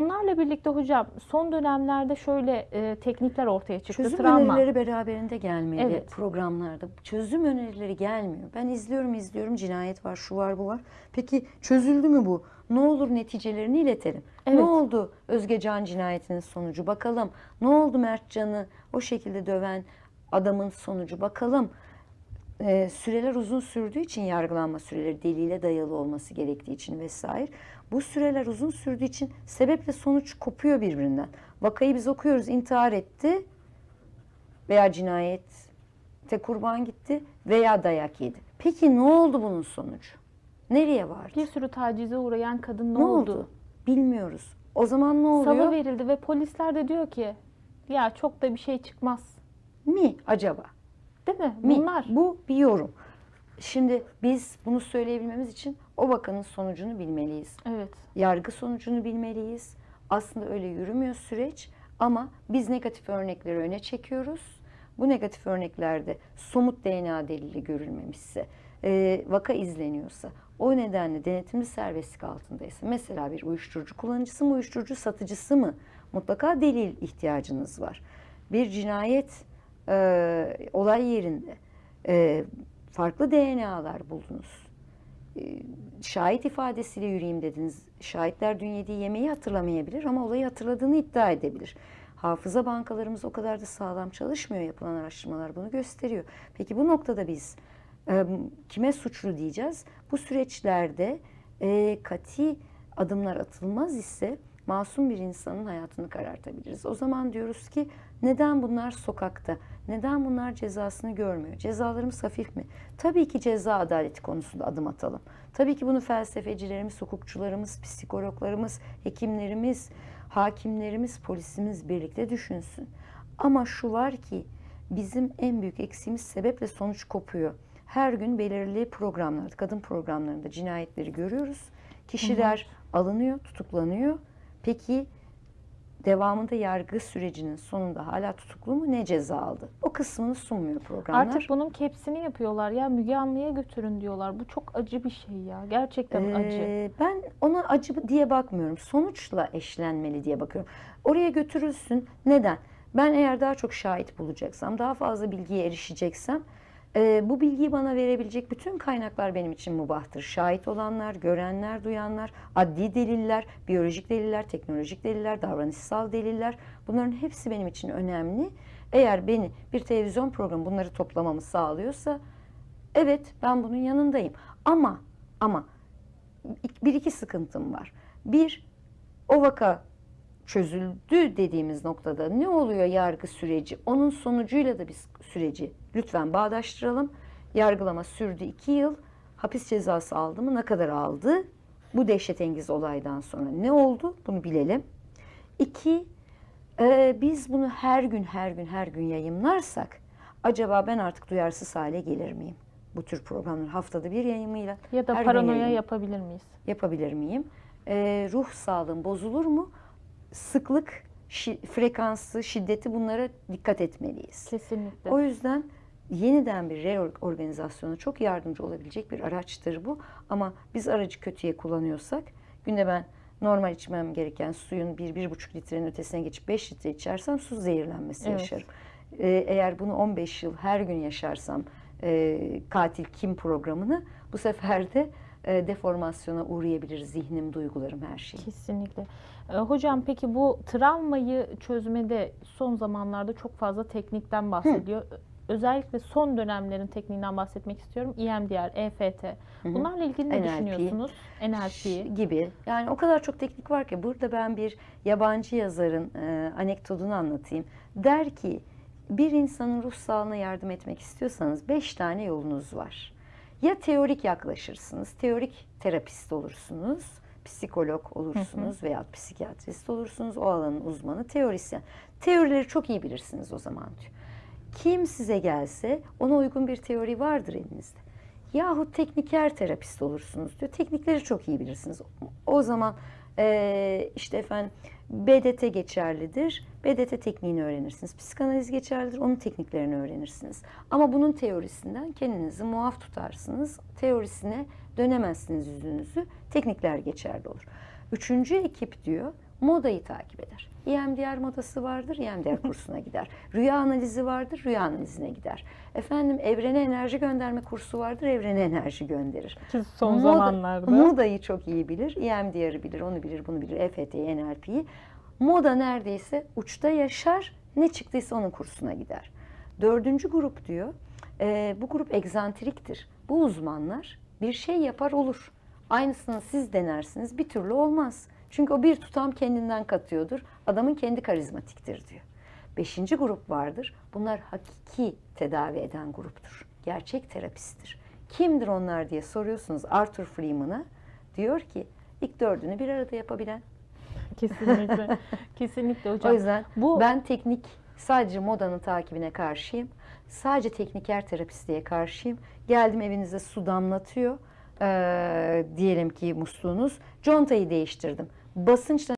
Bunlarla birlikte hocam son dönemlerde şöyle e, teknikler ortaya çıktı. Çözüm Travma. önerileri beraberinde gelmeli Evet. programlarda. Çözüm önerileri gelmiyor. Ben izliyorum izliyorum cinayet var şu var bu var. Peki çözüldü mü bu? Ne olur neticelerini iletelim. Evet. Ne oldu Özgecan cinayetinin sonucu bakalım. Ne oldu Mertcan'ı o şekilde döven adamın sonucu bakalım. Ee, süreler uzun sürdüğü için yargılanma süreleri delile dayalı olması gerektiği için vesaire. Bu süreler uzun sürdüğü için sebeple sonuç kopuyor birbirinden. Vakayı biz okuyoruz intihar etti veya cinayette kurban gitti veya dayak yedi. Peki ne oldu bunun sonucu? Nereye vardı? Bir sürü tacize uğrayan kadın ne, ne oldu? oldu? Bilmiyoruz. O zaman ne oluyor? Salı verildi ve polisler de diyor ki ya çok da bir şey çıkmaz. Mi acaba? Değil mi? Mi? Bunlar. Bu bir yorum. Şimdi biz bunu söyleyebilmemiz için o vakanın sonucunu bilmeliyiz. Evet. Yargı sonucunu bilmeliyiz. Aslında öyle yürümüyor süreç ama biz negatif örnekleri öne çekiyoruz. Bu negatif örneklerde somut DNA delili görülmemişse, e, vaka izleniyorsa, o nedenle denetimli serbestlik altındaysa, mesela bir uyuşturucu kullanıcısı mı, uyuşturucu satıcısı mı, mutlaka delil ihtiyacınız var. Bir cinayet e, olay yerinde e, farklı DNA'lar buldunuz. E, şahit ifadesiyle yürüyeyim dediniz. Şahitler dün yediği yemeği hatırlamayabilir ama olayı hatırladığını iddia edebilir. Hafıza bankalarımız o kadar da sağlam çalışmıyor. Yapılan araştırmalar bunu gösteriyor. Peki bu noktada biz e, kime suçlu diyeceğiz? Bu süreçlerde e, kati adımlar atılmaz ise masum bir insanın hayatını karartabiliriz. O zaman diyoruz ki neden bunlar sokakta? Neden bunlar cezasını görmüyor? Cezalarımız hafif mi? Tabii ki ceza adaleti konusunda adım atalım. Tabii ki bunu felsefecilerimiz, hukukçularımız, psikologlarımız, hekimlerimiz, hakimlerimiz, polisimiz birlikte düşünsün. Ama şu var ki bizim en büyük eksiğimiz sebeple sonuç kopuyor. Her gün belirli programlarda, kadın programlarında cinayetleri görüyoruz. Kişiler alınıyor, tutuklanıyor. Peki devamında yargı sürecinin sonunda hala tutuklu mu ne ceza aldı? O kısmını sunmuyor programlar. Artık bunun kepsini yapıyorlar. Ya Müge Anlı'ya götürün diyorlar. Bu çok acı bir şey ya. Gerçekten acı. Ee, ben ona acı diye bakmıyorum. Sonuçla eşlenmeli diye bakıyorum. Oraya götürülsün. Neden? Ben eğer daha çok şahit bulacaksam, daha fazla bilgiye erişeceksem e, bu bilgiyi bana verebilecek bütün kaynaklar benim için mubahtır. Şahit olanlar, görenler, duyanlar, adli deliller, biyolojik deliller, teknolojik deliller, davranışsal deliller bunların hepsi benim için önemli. Eğer beni bir televizyon programı bunları toplamamı sağlıyorsa evet ben bunun yanındayım. Ama ama bir iki sıkıntım var. Bir, o vaka çözüldü dediğimiz noktada ne oluyor yargı süreci? Onun sonucuyla da biz süreci lütfen bağdaştıralım. Yargılama sürdü iki yıl. Hapis cezası aldı mı? Ne kadar aldı? Bu dehşetengiz olaydan sonra ne oldu? Bunu bilelim. İki, e, biz bunu her gün her gün her gün yayınlarsak acaba ben artık duyarsız hale gelir miyim? Bu tür programları haftada bir yayınıyla Ya da paranoya yapabilir miyiz? yapabilir miyim? Ee, ruh sağlığım bozulur mu? Sıklık, şi- frekansı, şiddeti bunlara dikkat etmeliyiz. Kesinlikle. O yüzden yeniden bir reorganizasyona çok yardımcı olabilecek bir araçtır bu. Ama biz aracı kötüye kullanıyorsak, günde ben normal içmem gereken suyun 1-1,5 litrenin ötesine geçip 5 litre içersem su zehirlenmesi Evet. yaşarım. Ee, eğer bunu 15 yıl her gün yaşarsam e, katil kim programını bu sefer de e, deformasyona uğrayabilir zihnim, duygularım, her şey. Kesinlikle. Ee, hocam peki bu travmayı çözmede son zamanlarda çok fazla teknikten bahsediyor. Özellikle son dönemlerin tekniğinden bahsetmek istiyorum. E EMDR, EFT. Bunlarla ilgili ne NLP. düşünüyorsunuz? NLP. gibi. Yani o kadar çok teknik var ki burada ben bir yabancı yazarın e, anekdotunu anlatayım. Der ki bir insanın ruh sağlığına yardım etmek istiyorsanız beş tane yolunuz var. Ya teorik yaklaşırsınız, teorik terapist olursunuz, psikolog olursunuz veya psikiyatrist olursunuz, o alanın uzmanı, teorisyen. Teorileri çok iyi bilirsiniz o zaman diyor. Kim size gelse ona uygun bir teori vardır elinizde. Yahut tekniker terapist olursunuz diyor. Teknikleri çok iyi bilirsiniz. O zaman eee, işte efendim BDT geçerlidir. BDT tekniğini öğrenirsiniz. Psikanaliz geçerlidir. Onun tekniklerini öğrenirsiniz. Ama bunun teorisinden kendinizi muaf tutarsınız. Teorisine dönemezsiniz yüzünüzü. Teknikler geçerli olur. Üçüncü ekip diyor modayı takip eder. EMDR modası vardır, EMDR kursuna gider. Rüya analizi vardır, rüya analizine gider. Efendim evrene enerji gönderme kursu vardır, evrene enerji gönderir. Ki son Moda- zamanlarda. Modayı çok iyi bilir, EMDR'ı bilir, onu bilir, bunu bilir, EFT'yi, NLP'yi. Moda neredeyse uçta yaşar, ne çıktıysa onun kursuna gider. Dördüncü grup diyor, e, bu grup egzantriktir. Bu uzmanlar bir şey yapar olur. Aynısını siz denersiniz, bir türlü olmaz. Çünkü o bir tutam kendinden katıyordur. Adamın kendi karizmatiktir diyor. Beşinci grup vardır. Bunlar hakiki tedavi eden gruptur. Gerçek terapisttir. Kimdir onlar diye soruyorsunuz Arthur Freeman'a. Diyor ki ilk dördünü bir arada yapabilen. Kesinlikle. Kesinlikle hocam. O yüzden bu ben teknik sadece modanın takibine karşıyım. Sadece tekniker terapistliğe karşıyım. Geldim evinize su damlatıyor. Ee, diyelim ki musluğunuz. Contayı değiştirdim. Basınçla